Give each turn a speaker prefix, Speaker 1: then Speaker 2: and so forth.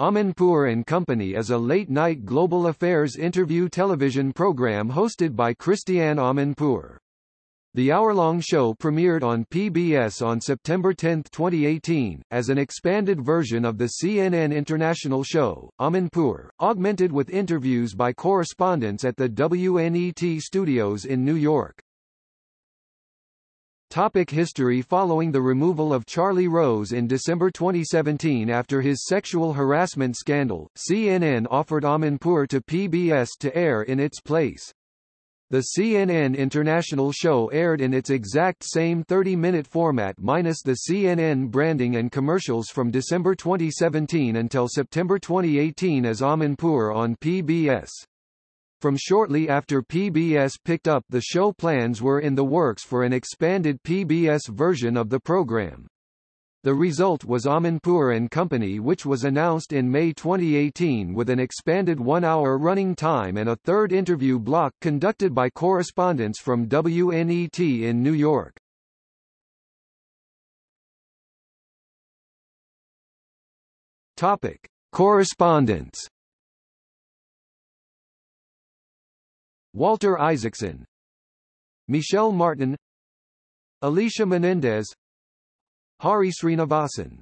Speaker 1: Amanpour and Company is a late-night global affairs interview television program hosted by Christiane Amanpour. The hour-long show premiered on PBS on September 10, 2018, as an expanded version of the CNN International show, Amanpour, augmented with interviews by correspondents at the WNET studios in New York. Topic history Following the removal of Charlie Rose in December 2017 after his sexual harassment scandal, CNN offered Amanpour to PBS to air in its place. The CNN International show aired in its exact same 30-minute format minus the CNN branding and commercials from December 2017 until September 2018 as Amanpour on PBS. From shortly after PBS picked up the show plans were in the works for an expanded PBS version of the program. The result was Amanpour and Company which was announced in May 2018 with an expanded one-hour running time and a third interview block conducted by correspondents from WNET in New York. Topic. Correspondence Walter Isaacson Michelle Martin Alicia Menendez Hari Srinivasan